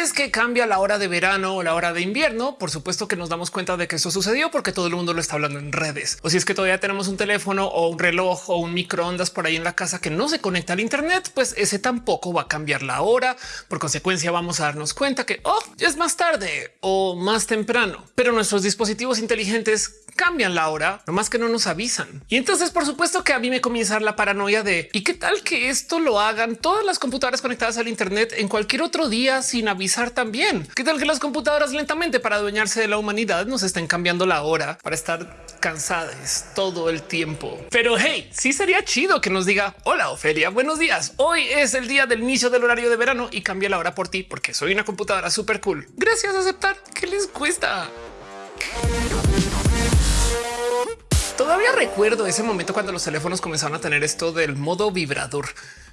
vez que cambia la hora de verano o la hora de invierno, por supuesto que nos damos cuenta de que eso sucedió porque todo el mundo lo está hablando en redes. O si es que todavía tenemos un teléfono o un reloj o un microondas por ahí en la casa que no se conecta al Internet, pues ese tampoco va a cambiar la hora. Por consecuencia, vamos a darnos cuenta que oh, es más tarde o más temprano, pero nuestros dispositivos inteligentes cambian la hora, no más que no nos avisan. Y entonces, por supuesto que a mí me comienza la paranoia de y qué tal que esto lo hagan todas las computadoras conectadas al Internet en cualquier otro día sin avisar también. Qué tal que las computadoras lentamente para adueñarse de la humanidad nos estén cambiando la hora para estar cansadas todo el tiempo. Pero hey, sí sería chido que nos diga hola Ofelia, buenos días. Hoy es el día del inicio del horario de verano y cambia la hora por ti porque soy una computadora súper cool. Gracias a aceptar. ¿Qué les cuesta? Todavía recuerdo ese momento cuando los teléfonos comenzaron a tener esto del modo vibrador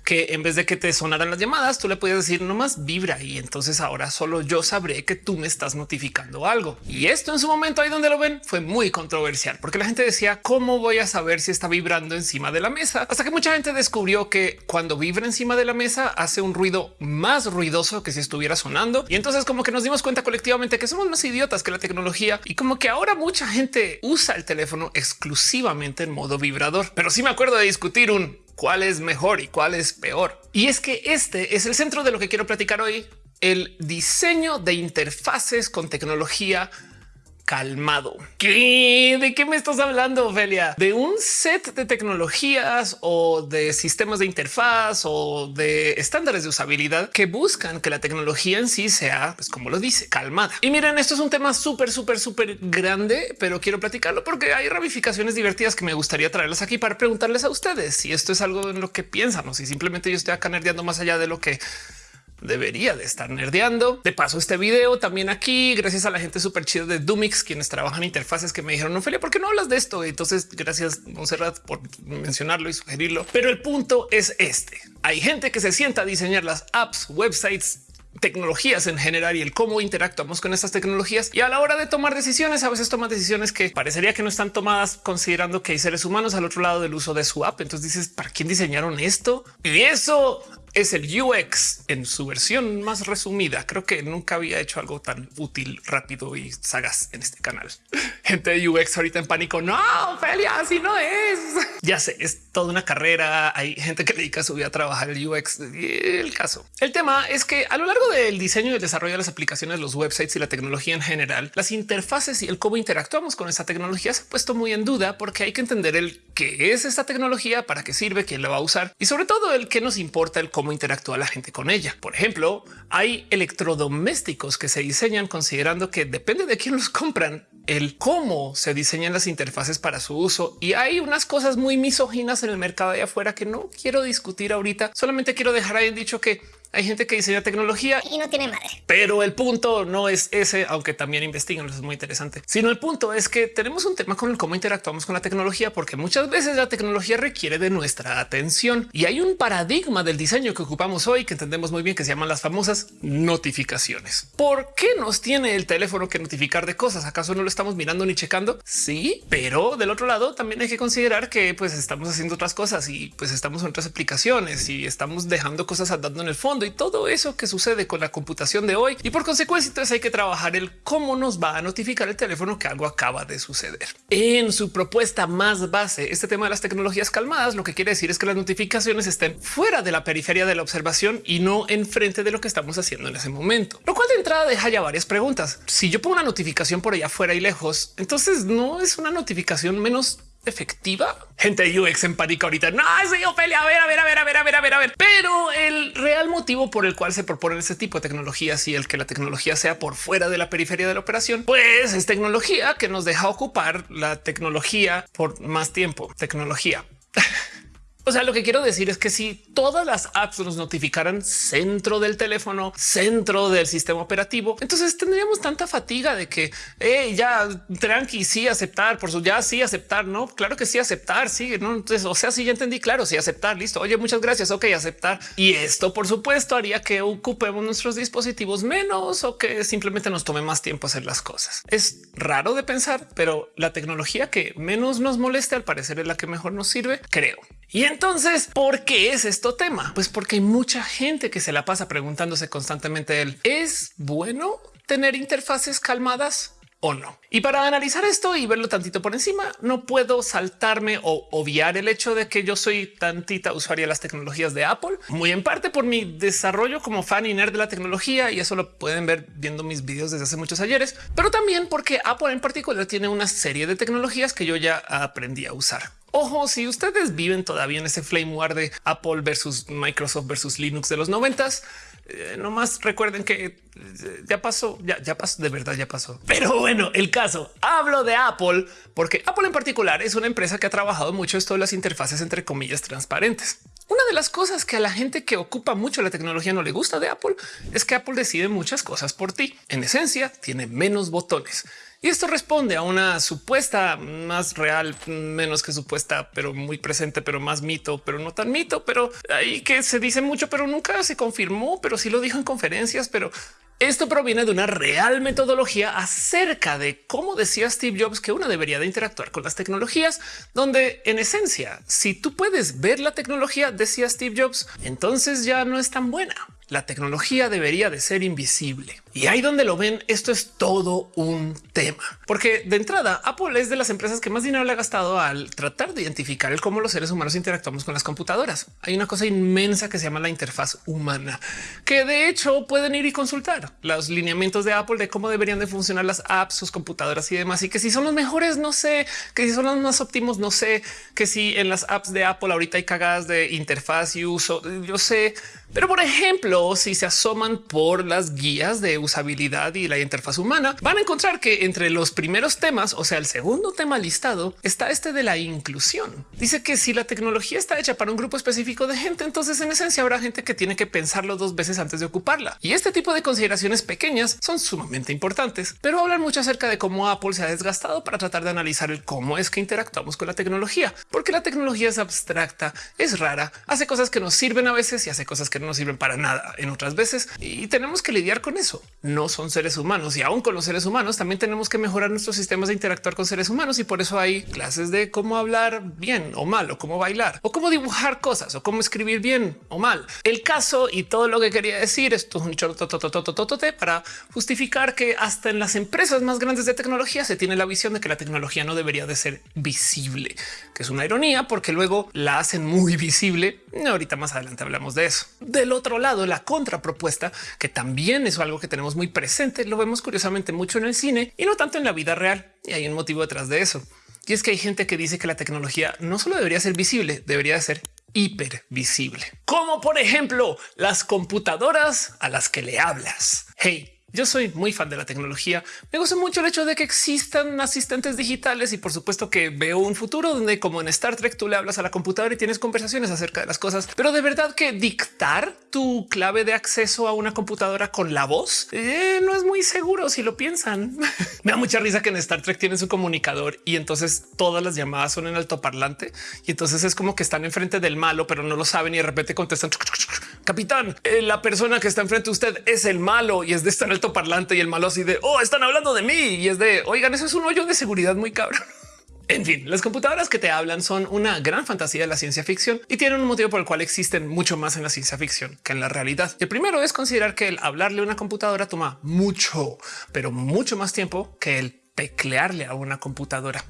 que en vez de que te sonaran las llamadas, tú le podías decir nomás vibra y entonces ahora solo yo sabré que tú me estás notificando algo. Y esto en su momento ahí donde lo ven fue muy controversial porque la gente decía cómo voy a saber si está vibrando encima de la mesa hasta que mucha gente descubrió que cuando vibra encima de la mesa hace un ruido más ruidoso que si estuviera sonando. Y entonces como que nos dimos cuenta colectivamente que somos más idiotas que la tecnología y como que ahora mucha gente usa el teléfono exclusivamente en modo vibrador. Pero sí me acuerdo de discutir un cuál es mejor y cuál es peor. Y es que este es el centro de lo que quiero platicar hoy, el diseño de interfaces con tecnología calmado. ¿Qué? ¿De qué me estás hablando, Ophelia? ¿De un set de tecnologías o de sistemas de interfaz o de estándares de usabilidad que buscan que la tecnología en sí sea, pues como lo dice, calmada? Y miren, esto es un tema súper, súper, súper grande, pero quiero platicarlo porque hay ramificaciones divertidas que me gustaría traerlas aquí para preguntarles a ustedes si esto es algo en lo que piensan o si simplemente yo estoy acá nerdeando más allá de lo que debería de estar nerdeando. De paso, este video también aquí, gracias a la gente súper chida de Dumix, quienes trabajan interfaces que me dijeron, Ophelia, ¿por qué no hablas de esto? Entonces, gracias, Monserrat, por mencionarlo y sugerirlo. Pero el punto es este. Hay gente que se sienta a diseñar las apps, websites, tecnologías en general y el cómo interactuamos con estas tecnologías. Y a la hora de tomar decisiones, a veces toman decisiones que parecería que no están tomadas considerando que hay seres humanos al otro lado del uso de su app. Entonces dices, ¿para quién diseñaron esto? Y eso es el UX en su versión más resumida. Creo que nunca había hecho algo tan útil, rápido y sagaz en este canal. Gente de UX ahorita en pánico. No, Ophelia, así no es. Ya sé, es toda una carrera. Hay gente que dedica su vida a trabajar el UX. El caso. El tema es que a lo largo del diseño y el desarrollo de las aplicaciones, los websites y la tecnología en general, las interfaces y el cómo interactuamos con esta tecnología se ha puesto muy en duda porque hay que entender el qué es esta tecnología, para qué sirve, quién la va a usar y sobre todo el que nos importa el cómo interactúa la gente con ella. Por ejemplo, hay electrodomésticos que se diseñan considerando que depende de quién los compran, el cómo se diseñan las interfaces para su uso. Y hay unas cosas muy misóginas en el mercado de afuera que no quiero discutir ahorita. Solamente quiero dejar ahí dicho que hay gente que diseña tecnología y no tiene madre. Pero el punto no es ese, aunque también investigan, eso es muy interesante, sino el punto es que tenemos un tema con el cómo interactuamos con la tecnología, porque muchas veces la tecnología requiere de nuestra atención y hay un paradigma del diseño que ocupamos hoy que entendemos muy bien que se llaman las famosas notificaciones. ¿Por qué nos tiene el teléfono que notificar de cosas? ¿Acaso no lo estamos mirando ni checando? Sí, pero del otro lado también hay que considerar que pues estamos haciendo otras cosas y pues estamos en otras aplicaciones y estamos dejando cosas andando en el fondo y todo eso que sucede con la computación de hoy. Y por consecuencia, entonces hay que trabajar el cómo nos va a notificar el teléfono que algo acaba de suceder. En su propuesta más base, este tema de las tecnologías calmadas, lo que quiere decir es que las notificaciones estén fuera de la periferia de la observación y no enfrente de lo que estamos haciendo en ese momento. Lo cual de entrada deja ya varias preguntas. Si yo pongo una notificación por allá afuera y lejos, entonces no es una notificación menos efectiva. Gente de UX en pánico ahorita. No, soy Ophelia. A ver, a ver, a ver, a ver, a ver, a ver, a ver. Pero el real motivo por el cual se proponen ese tipo de tecnologías y el que la tecnología sea por fuera de la periferia de la operación, pues es tecnología que nos deja ocupar la tecnología por más tiempo. Tecnología. O sea, lo que quiero decir es que si todas las apps nos notificaran centro del teléfono, centro del sistema operativo, entonces tendríamos tanta fatiga de que ya tranqui, sí aceptar por su ya sí aceptar. No, claro que sí aceptar. Sí, no. Entonces, o sea, sí ya entendí. Claro, sí aceptar. Listo. Oye, muchas gracias. Ok, aceptar. Y esto, por supuesto, haría que ocupemos nuestros dispositivos menos o que simplemente nos tome más tiempo hacer las cosas. Es raro de pensar, pero la tecnología que menos nos moleste al parecer es la que mejor nos sirve, creo. Y entonces, ¿por qué es esto tema? Pues porque hay mucha gente que se la pasa preguntándose constantemente ¿es bueno tener interfaces calmadas? o no. Y para analizar esto y verlo tantito por encima, no puedo saltarme o obviar el hecho de que yo soy tantita usuaria de las tecnologías de Apple, muy en parte por mi desarrollo como fan y nerd de la tecnología, y eso lo pueden ver viendo mis videos desde hace muchos ayeres, pero también porque Apple en particular tiene una serie de tecnologías que yo ya aprendí a usar. Ojo, si ustedes viven todavía en ese flame war de Apple versus Microsoft versus Linux de los noventas, eh, no más recuerden que eh, ya pasó, ya, ya pasó, de verdad ya pasó. Pero bueno, el caso, hablo de Apple porque Apple en particular es una empresa que ha trabajado mucho esto de las interfaces entre comillas transparentes. Una de las cosas que a la gente que ocupa mucho la tecnología no le gusta de Apple es que Apple decide muchas cosas por ti. En esencia, tiene menos botones. Y esto responde a una supuesta más real, menos que supuesta, pero muy presente, pero más mito, pero no tan mito, pero ahí que se dice mucho, pero nunca se confirmó, pero sí lo dijo en conferencias, pero esto proviene de una real metodología acerca de cómo decía Steve Jobs que uno debería de interactuar con las tecnologías, donde en esencia, si tú puedes ver la tecnología, decía Steve Jobs, entonces ya no es tan buena. La tecnología debería de ser invisible. Y ahí donde lo ven, esto es todo un tema. Porque de entrada, Apple es de las empresas que más dinero le ha gastado al tratar de identificar el cómo los seres humanos interactuamos con las computadoras. Hay una cosa inmensa que se llama la interfaz humana, que de hecho pueden ir y consultar los lineamientos de Apple de cómo deberían de funcionar las apps, sus computadoras y demás. Y que si son los mejores, no sé, que si son los más óptimos, no sé, que si en las apps de Apple ahorita hay cagadas de interfaz y uso, yo sé, pero por ejemplo, si se asoman por las guías de usabilidad y la interfaz humana, van a encontrar que entre los primeros temas, o sea, el segundo tema listado, está este de la inclusión. Dice que si la tecnología está hecha para un grupo específico de gente, entonces en esencia habrá gente que tiene que pensarlo dos veces antes de ocuparla. Y este tipo de consideraciones pequeñas son sumamente importantes, pero hablan mucho acerca de cómo Apple se ha desgastado para tratar de analizar el cómo es que interactuamos con la tecnología, porque la tecnología es abstracta, es rara, hace cosas que nos sirven a veces y hace cosas que no sirven para nada en otras veces y tenemos que lidiar con eso. No son seres humanos y aún con los seres humanos también tenemos que mejorar nuestros sistemas de interactuar con seres humanos y por eso hay clases de cómo hablar bien o mal o cómo bailar o cómo dibujar cosas o cómo escribir bien o mal. El caso y todo lo que quería decir esto es un chortototototote para justificar que hasta en las empresas más grandes de tecnología se tiene la visión de que la tecnología no debería de ser visible, que es una ironía porque luego la hacen muy visible. Ahorita más adelante hablamos de eso. Del otro lado, la contrapropuesta, que también es algo que tenemos muy presente, lo vemos curiosamente mucho en el cine y no tanto en la vida real. Y hay un motivo detrás de eso. Y es que hay gente que dice que la tecnología no solo debería ser visible, debería ser hipervisible, como por ejemplo las computadoras a las que le hablas. Hey, yo soy muy fan de la tecnología. Me gusta mucho el hecho de que existan asistentes digitales y por supuesto que veo un futuro donde como en Star Trek tú le hablas a la computadora y tienes conversaciones acerca de las cosas. Pero de verdad que dictar tu clave de acceso a una computadora con la voz eh, no es muy seguro si lo piensan. Me da mucha risa que en Star Trek tienen su comunicador y entonces todas las llamadas son en altoparlante y entonces es como que están enfrente del malo, pero no lo saben y de repente contestan capitán, eh, la persona que está enfrente de usted es el malo y es de estar alto parlante y el malo así de oh, están hablando de mí y es de oigan, eso es un hoyo de seguridad muy cabrón. En fin, las computadoras que te hablan son una gran fantasía de la ciencia ficción y tienen un motivo por el cual existen mucho más en la ciencia ficción que en la realidad. El primero es considerar que el hablarle a una computadora toma mucho, pero mucho más tiempo que el teclearle a una computadora.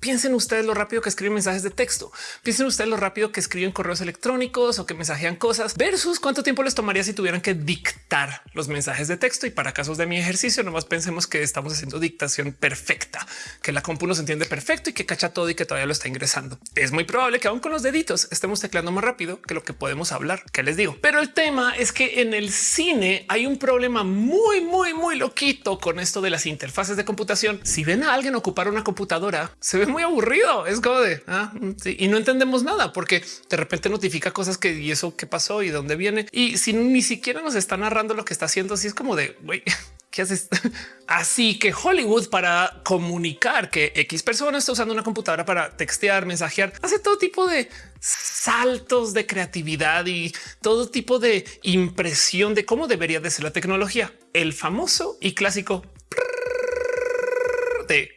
Piensen ustedes lo rápido que escriben mensajes de texto. Piensen ustedes lo rápido que escriben correos electrónicos o que mensajean cosas versus cuánto tiempo les tomaría si tuvieran que dictar los mensajes de texto. Y para casos de mi ejercicio, nomás pensemos que estamos haciendo dictación perfecta, que la compu nos entiende perfecto y que cacha todo y que todavía lo está ingresando. Es muy probable que aún con los deditos estemos tecleando más rápido que lo que podemos hablar. Que les digo, pero el tema es que en el cine hay un problema muy, muy, muy loquito con esto de las interfaces de computación. Si ven a alguien ocupar una computadora, se ve muy aburrido. Es como de ah, y no entendemos nada porque de repente notifica cosas que y eso qué pasó y dónde viene. Y si ni siquiera nos está narrando lo que está haciendo, así es como de güey, ¿qué haces? Así que Hollywood para comunicar que X persona está usando una computadora para textear, mensajear, hace todo tipo de saltos de creatividad y todo tipo de impresión de cómo debería de ser la tecnología. El famoso y clásico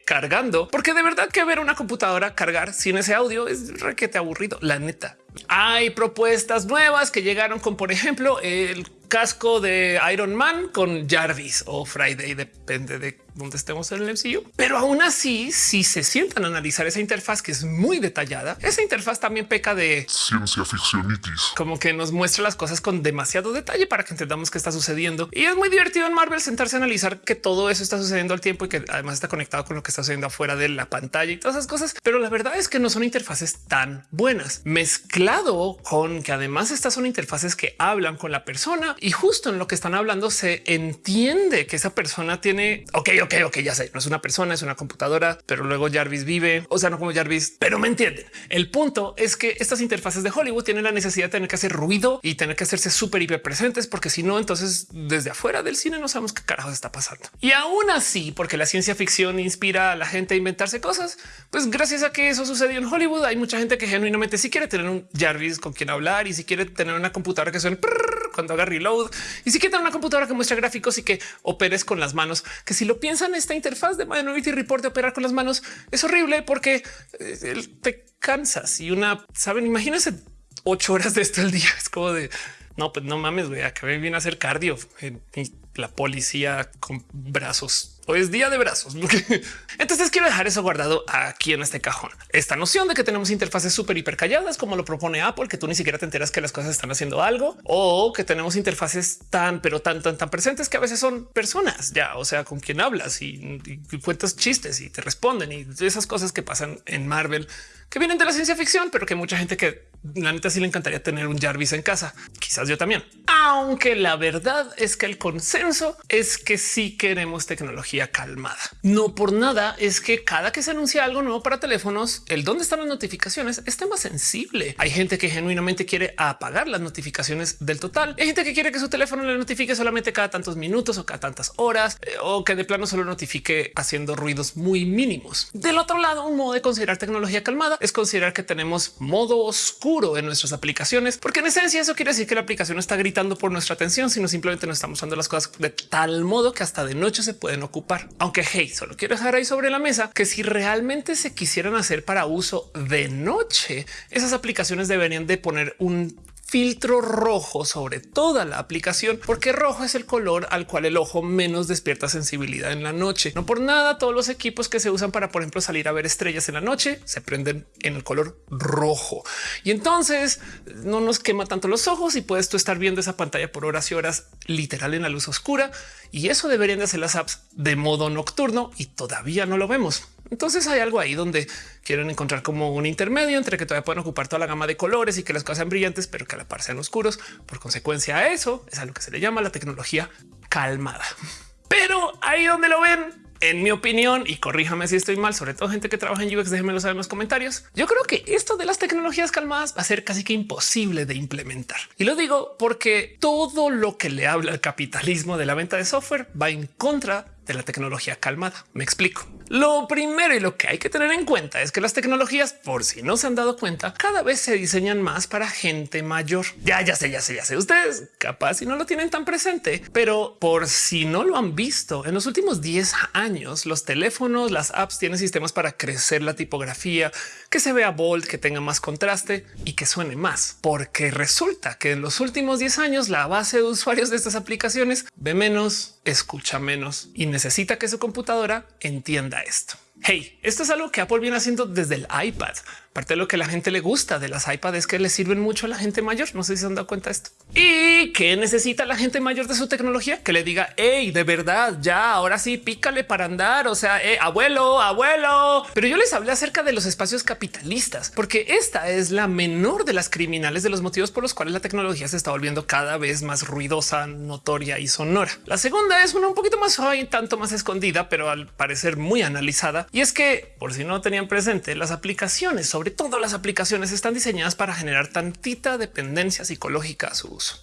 cargando, porque de verdad que ver una computadora cargar sin ese audio es requete aburrido. La neta, hay propuestas nuevas que llegaron con, por ejemplo, el casco de Iron Man con Jarvis o Friday, depende de dónde estemos en el MCU. Pero aún así, si se sientan a analizar esa interfaz que es muy detallada, esa interfaz también peca de ciencia ficcionitis, como que nos muestra las cosas con demasiado detalle para que entendamos qué está sucediendo. Y es muy divertido en Marvel sentarse a analizar que todo eso está sucediendo al tiempo y que además está conectado con lo que está sucediendo afuera de la pantalla y todas esas cosas. Pero la verdad es que no son interfaces tan buenas. Mezclado con que además estas son interfaces que hablan con la persona y justo en lo que están hablando se entiende que esa persona tiene, ok, ok, ok, ya sé, no es una persona, es una computadora, pero luego Jarvis vive, o sea, no como Jarvis, pero me entienden. El punto es que estas interfaces de Hollywood tienen la necesidad de tener que hacer ruido y tener que hacerse súper hiper presentes, porque si no, entonces desde afuera del cine no sabemos qué carajos está pasando. Y aún así, porque la ciencia ficción inspira a la gente a inventarse cosas, pues gracias a que eso sucedió en Hollywood, hay mucha gente que genuinamente sí quiere tener un Jarvis con quien hablar y si quiere tener una computadora que suene cuando haga reload y si tener una computadora que muestra gráficos y que operes con las manos, que si lo piensan, esta interfaz de Minority Report de operar con las manos es horrible porque eh, te cansas y una saben, imagínense ocho horas de esto al día. Es como de no, pues no mames, güey, acabé bien a hacer cardio. La policía con brazos Hoy es día de brazos. Entonces quiero dejar eso guardado aquí en este cajón. Esta noción de que tenemos interfaces súper hiper calladas, como lo propone Apple, que tú ni siquiera te enteras que las cosas están haciendo algo o que tenemos interfaces tan, pero tan, tan, tan presentes que a veces son personas ya, o sea, con quien hablas y, y cuentas chistes y te responden y esas cosas que pasan en Marvel que vienen de la ciencia ficción, pero que mucha gente que la neta sí le encantaría tener un Jarvis en casa. Quizás yo también. Aunque la verdad es que el consenso es que sí queremos tecnología calmada. No por nada es que cada que se anuncia algo nuevo para teléfonos, el dónde están las notificaciones es tema sensible. Hay gente que genuinamente quiere apagar las notificaciones del total. Hay gente que quiere que su teléfono le notifique solamente cada tantos minutos o cada tantas horas eh, o que de plano solo notifique haciendo ruidos muy mínimos. Del otro lado, un modo de considerar tecnología calmada es considerar que tenemos modo oscuro en nuestras aplicaciones, porque en esencia eso quiere decir que la aplicación no está gritando por nuestra atención, sino simplemente no estamos usando las cosas de tal modo que hasta de noche se pueden ocupar. Aunque hey, solo quiero dejar ahí sobre la mesa que si realmente se quisieran hacer para uso de noche, esas aplicaciones deberían de poner un filtro rojo sobre toda la aplicación, porque rojo es el color al cual el ojo menos despierta sensibilidad en la noche. No por nada, todos los equipos que se usan para, por ejemplo, salir a ver estrellas en la noche se prenden en el color rojo y entonces no nos quema tanto los ojos y puedes tú estar viendo esa pantalla por horas y horas literal en la luz oscura. Y eso deberían de hacer las apps de modo nocturno y todavía no lo vemos. Entonces hay algo ahí donde quieren encontrar como un intermedio entre que todavía pueden ocupar toda la gama de colores y que las cosas sean brillantes, pero que a la par sean oscuros. Por consecuencia a eso es a lo que se le llama la tecnología calmada. Pero ahí donde lo ven, en mi opinión, y corríjame si estoy mal, sobre todo gente que trabaja en UX, déjenmelo saber en los comentarios. Yo creo que esto de las tecnologías calmadas va a ser casi que imposible de implementar. Y lo digo porque todo lo que le habla el capitalismo de la venta de software va en contra de la tecnología calmada. Me explico. Lo primero y lo que hay que tener en cuenta es que las tecnologías, por si no se han dado cuenta, cada vez se diseñan más para gente mayor. Ya, ya sé, ya sé, ya sé. Ustedes capaz si no lo tienen tan presente, pero por si no lo han visto, en los últimos 10 años, los teléfonos, las apps tienen sistemas para crecer la tipografía, que se vea bold, que tenga más contraste y que suene más, porque resulta que en los últimos 10 años la base de usuarios de estas aplicaciones ve menos, escucha menos y necesita que su computadora entienda esto. Hey, esto es algo que Apple viene haciendo desde el iPad. Parte de lo que la gente le gusta de las iPads es que le sirven mucho a la gente mayor. No sé si se han dado cuenta de esto. ¿Y qué necesita la gente mayor de su tecnología? Que le diga, hey, de verdad, ya, ahora sí, pícale para andar. O sea, eh, abuelo, abuelo. Pero yo les hablé acerca de los espacios capitalistas, porque esta es la menor de las criminales de los motivos por los cuales la tecnología se está volviendo cada vez más ruidosa, notoria y sonora. La segunda es una un poquito más suave y tanto más escondida, pero al parecer muy analizada. Y es que, por si no tenían presente, las aplicaciones sobre todo las aplicaciones están diseñadas para generar tantita dependencia psicológica a su uso.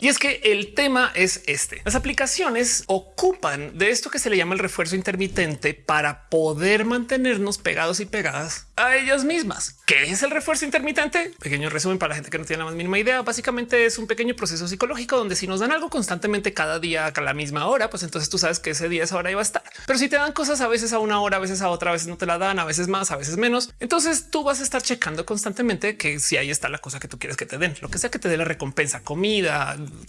Y es que el tema es este. Las aplicaciones ocupan de esto que se le llama el refuerzo intermitente para poder mantenernos pegados y pegadas a ellas mismas. ¿Qué es el refuerzo intermitente? Pequeño resumen para la gente que no tiene la más mínima idea. Básicamente es un pequeño proceso psicológico donde si nos dan algo constantemente cada día a la misma hora, pues entonces tú sabes que ese día, esa hora iba a estar. Pero si te dan cosas a veces a una hora, a veces a otra, a veces no te la dan, a veces más, a veces menos, entonces tú vas a estar checando constantemente que si ahí está la cosa que tú quieres que te den, lo que sea que te dé la recompensa, comida,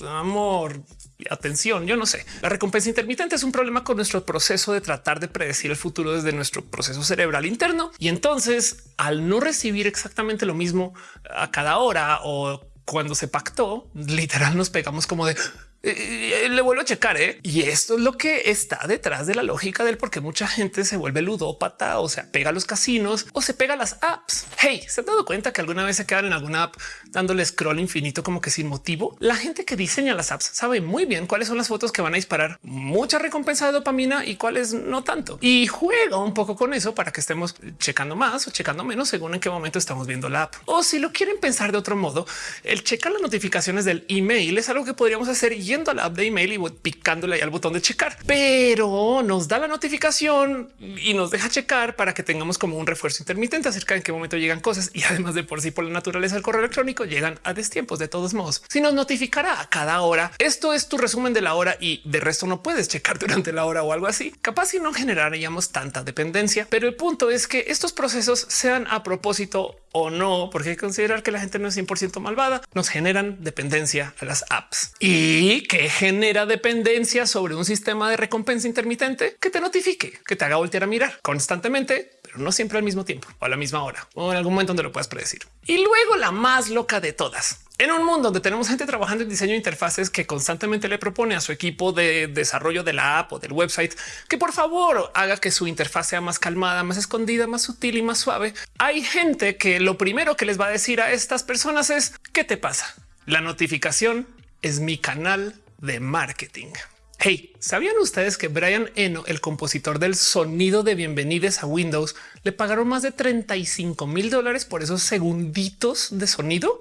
amor, atención, yo no sé. La recompensa intermitente es un problema con nuestro proceso de tratar de predecir el futuro desde nuestro proceso cerebral interno. Y entonces, al no recibir exactamente lo mismo a cada hora o cuando se pactó, literal nos pegamos como de eh, le vuelvo a checar. ¿eh? Y esto es lo que está detrás de la lógica del por qué mucha gente se vuelve ludópata o se pega a los casinos o se pega a las apps. Hey, se han dado cuenta que alguna vez se quedan en alguna app dándole scroll infinito como que sin motivo. La gente que diseña las apps sabe muy bien cuáles son las fotos que van a disparar mucha recompensa de dopamina y cuáles no tanto. Y juega un poco con eso para que estemos checando más o checando menos según en qué momento estamos viendo la app. O si lo quieren pensar de otro modo, el checar las notificaciones del email es algo que podríamos hacer yendo a la app de email y picándole ahí al botón de checar, pero nos da la notificación y nos deja checar para que tengamos como un refuerzo intermitente acerca de en qué momento llegan cosas. Y además de por sí, por la naturaleza del correo electrónico, llegan a destiempos de todos modos. Si nos notificará a cada hora, esto es tu resumen de la hora y de resto no puedes checar durante la hora o algo así. Capaz si no generaríamos tanta dependencia, pero el punto es que estos procesos sean a propósito o no, porque hay que considerar que la gente no es 100% malvada, nos generan dependencia a las apps y que genera dependencia sobre un sistema de recompensa intermitente que te notifique, que te haga voltear a mirar constantemente, pero no siempre al mismo tiempo o a la misma hora o en algún momento donde lo puedas predecir. Y luego la más loca de todas. En un mundo donde tenemos gente trabajando en diseño de interfaces que constantemente le propone a su equipo de desarrollo de la app o del website que por favor haga que su interfaz sea más calmada, más escondida, más sutil y más suave. Hay gente que lo primero que les va a decir a estas personas es ¿qué te pasa? La notificación es mi canal de marketing. Hey, ¿sabían ustedes que Brian Eno, el compositor del sonido de bienvenidos a Windows, le pagaron más de 35 mil dólares por esos segunditos de sonido?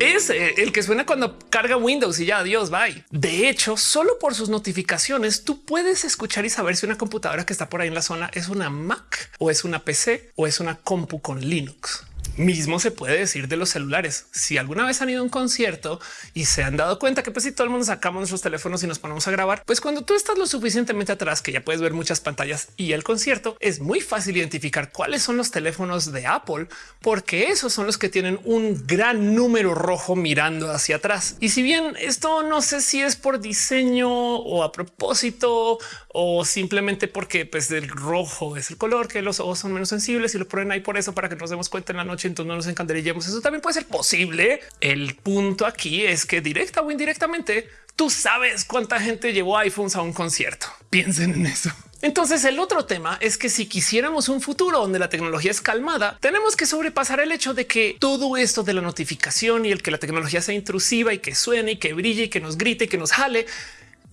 es eh, el que suena cuando carga Windows y ya adiós, bye. De hecho, solo por sus notificaciones tú puedes escuchar y saber si una computadora que está por ahí en la zona es una Mac o es una PC o es una compu con Linux. Mismo se puede decir de los celulares. Si alguna vez han ido a un concierto y se han dado cuenta que pues si todo el mundo sacamos nuestros teléfonos y nos ponemos a grabar, pues cuando tú estás lo suficientemente atrás que ya puedes ver muchas pantallas y el concierto, es muy fácil identificar cuáles son los teléfonos de Apple, porque esos son los que tienen un gran número rojo mirando hacia atrás. Y si bien esto no sé si es por diseño o a propósito o simplemente porque pues el rojo es el color que los ojos son menos sensibles y lo ponen ahí por eso para que nos demos cuenta en la noche, entonces no nos encandelillemos. Eso también puede ser posible. El punto aquí es que directa o indirectamente tú sabes cuánta gente llevó iPhones a un concierto. Piensen en eso. Entonces el otro tema es que si quisiéramos un futuro donde la tecnología es calmada, tenemos que sobrepasar el hecho de que todo esto de la notificación y el que la tecnología sea intrusiva y que suene y que brille y que nos grite y que nos jale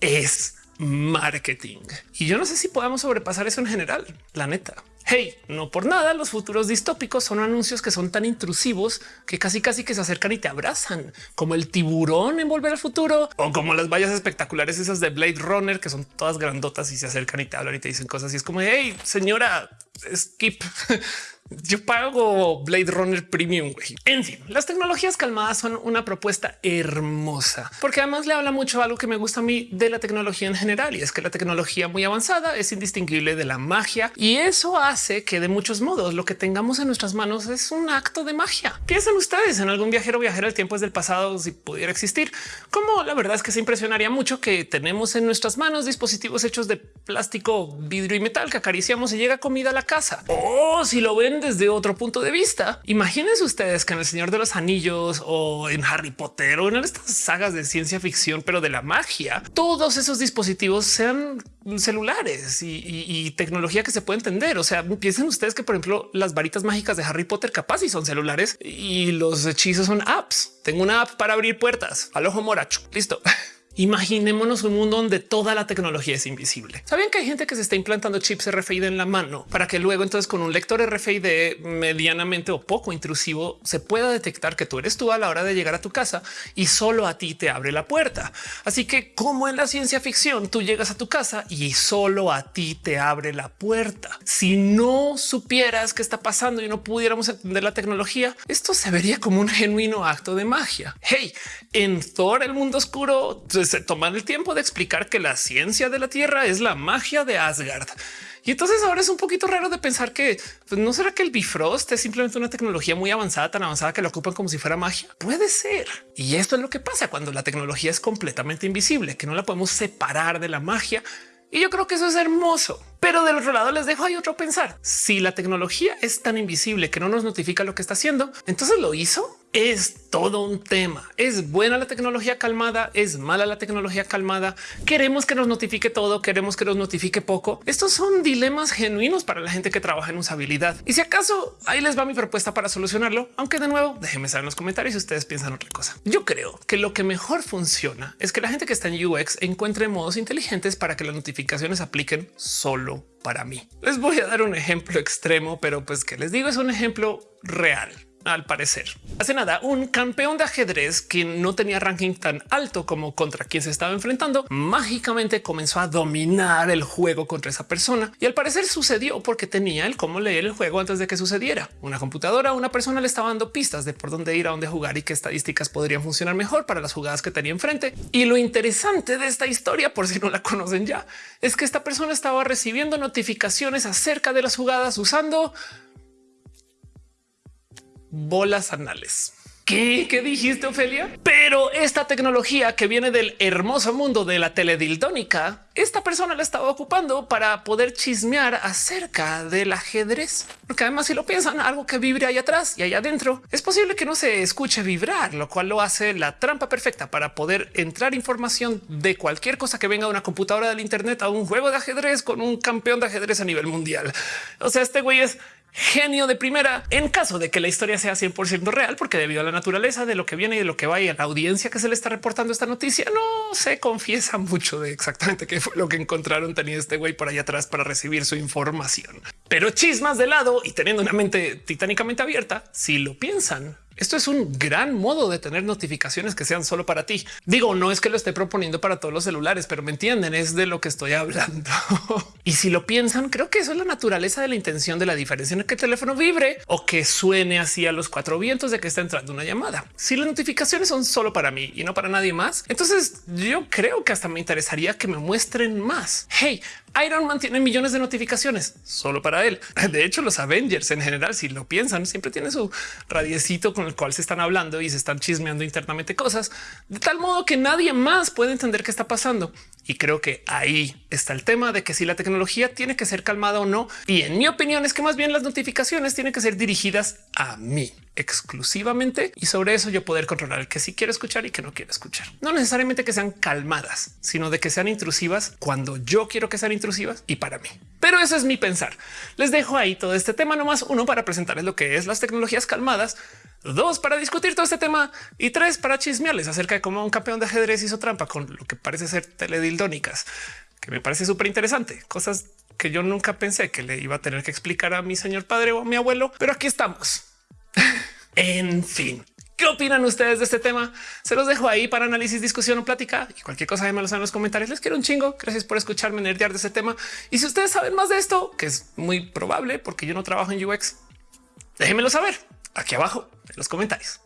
es marketing. Y yo no sé si podamos sobrepasar eso en general, la neta. Hey, no por nada, los futuros distópicos son anuncios que son tan intrusivos que casi casi que se acercan y te abrazan, como el tiburón en Volver al Futuro o como las vallas espectaculares esas de Blade Runner que son todas grandotas y se acercan y te hablan y te dicen cosas y es como, hey, señora, skip. Yo pago Blade Runner Premium. En fin, las tecnologías calmadas son una propuesta hermosa, porque además le habla mucho algo que me gusta a mí de la tecnología en general y es que la tecnología muy avanzada es indistinguible de la magia y eso hace que de muchos modos lo que tengamos en nuestras manos es un acto de magia. Piensen ustedes en algún viajero viajero al tiempo es del pasado si pudiera existir, como la verdad es que se impresionaría mucho que tenemos en nuestras manos dispositivos hechos de plástico, vidrio y metal que acariciamos y llega comida a la casa. O si lo ven desde otro punto de vista. Imagínense ustedes que en El Señor de los Anillos o en Harry Potter o en estas sagas de ciencia ficción, pero de la magia, todos esos dispositivos sean celulares y, tecnología que se puede entender. O sea, piensen ustedes que, por ejemplo, las varitas mágicas de Harry Potter capaz y son celulares y los hechizos son apps. Tengo una app para abrir puertas al ojo moracho. Listo. Imaginémonos un mundo donde toda la tecnología es invisible. Saben que hay gente que se está implantando chips RFID en la mano para que luego entonces con un lector RFID medianamente o poco intrusivo se pueda detectar que tú eres tú a la hora de llegar a tu casa y solo a ti te abre la puerta. Así que como en la ciencia ficción, tú llegas a tu casa y solo a ti te abre la puerta. Si no supieras qué está pasando y no pudiéramos entender la tecnología, esto se vería como un genuino acto de magia. Hey, en Thor, el mundo oscuro, se toman el tiempo de explicar que la ciencia de la Tierra es la magia de Asgard. Y entonces ahora es un poquito raro de pensar que pues, no será que el Bifrost es simplemente una tecnología muy avanzada, tan avanzada que lo ocupan como si fuera magia. Puede ser. Y esto es lo que pasa cuando la tecnología es completamente invisible, que no la podemos separar de la magia. Y yo creo que eso es hermoso. Pero del otro lado les dejo ahí otro pensar. Si la tecnología es tan invisible que no nos notifica lo que está haciendo, entonces lo hizo es todo un tema. Es buena la tecnología calmada, es mala la tecnología calmada. Queremos que nos notifique todo, queremos que nos notifique poco. Estos son dilemas genuinos para la gente que trabaja en usabilidad. Y si acaso ahí les va mi propuesta para solucionarlo, aunque de nuevo déjenme saber en los comentarios si ustedes piensan otra cosa. Yo creo que lo que mejor funciona es que la gente que está en UX encuentre modos inteligentes para que las notificaciones apliquen solo para mí. Les voy a dar un ejemplo extremo, pero pues que les digo es un ejemplo real al parecer. Hace nada, un campeón de ajedrez que no tenía ranking tan alto como contra quien se estaba enfrentando, mágicamente comenzó a dominar el juego contra esa persona. Y al parecer sucedió porque tenía el cómo leer el juego antes de que sucediera. Una computadora, una persona le estaba dando pistas de por dónde ir, a dónde jugar y qué estadísticas podrían funcionar mejor para las jugadas que tenía enfrente. Y lo interesante de esta historia, por si no la conocen ya, es que esta persona estaba recibiendo notificaciones acerca de las jugadas usando bolas anales. ¿Qué? dijiste, Ofelia? Pero esta tecnología que viene del hermoso mundo de la teledildónica, esta persona la estaba ocupando para poder chismear acerca del ajedrez. Porque además, si lo piensan, algo que vibre ahí atrás y allá adentro, es posible que no se escuche vibrar, lo cual lo hace la trampa perfecta para poder entrar información de cualquier cosa que venga de una computadora del Internet a un juego de ajedrez con un campeón de ajedrez a nivel mundial. O sea, este güey es genio de primera en caso de que la historia sea 100% real, porque debido a la naturaleza de lo que viene y de lo que va y a la audiencia que se le está reportando esta noticia, no se confiesa mucho de exactamente qué fue lo que encontraron tenía este güey por allá atrás para recibir su información. Pero chismas de lado y teniendo una mente titánicamente abierta, si lo piensan, esto es un gran modo de tener notificaciones que sean solo para ti. Digo, no es que lo esté proponiendo para todos los celulares, pero me entienden, es de lo que estoy hablando. y si lo piensan, creo que eso es la naturaleza de la intención de la diferencia en el que el teléfono vibre o que suene así a los cuatro vientos de que está entrando una llamada. Si las notificaciones son solo para mí y no para nadie más, entonces yo creo que hasta me interesaría que me muestren más. Hey, Iron Man tiene millones de notificaciones solo para él. De hecho, los Avengers en general, si lo piensan, siempre tiene su radiecito con el cual se están hablando y se están chismeando internamente cosas de tal modo que nadie más puede entender qué está pasando. Y creo que ahí está el tema de que si la tecnología tiene que ser calmada o no. Y en mi opinión es que más bien las notificaciones tienen que ser dirigidas a mí exclusivamente y sobre eso yo poder controlar el que sí quiero escuchar y que no quiero escuchar. No necesariamente que sean calmadas, sino de que sean intrusivas cuando yo quiero que sean intrusivas y para mí. Pero eso es mi pensar. Les dejo ahí todo este tema nomás uno para presentarles lo que es las tecnologías calmadas, dos para discutir todo este tema y tres para chismearles acerca de cómo un campeón de ajedrez hizo trampa con lo que parece ser teledildónicas, que me parece súper interesante. Cosas que yo nunca pensé que le iba a tener que explicar a mi señor padre o a mi abuelo, pero aquí estamos. en fin, ¿Qué opinan ustedes de este tema? Se los dejo ahí para análisis, discusión o plática y cualquier cosa de malos en los comentarios. Les quiero un chingo. Gracias por escucharme nerdear de este tema. Y si ustedes saben más de esto, que es muy probable porque yo no trabajo en UX, déjenmelo saber aquí abajo en los comentarios.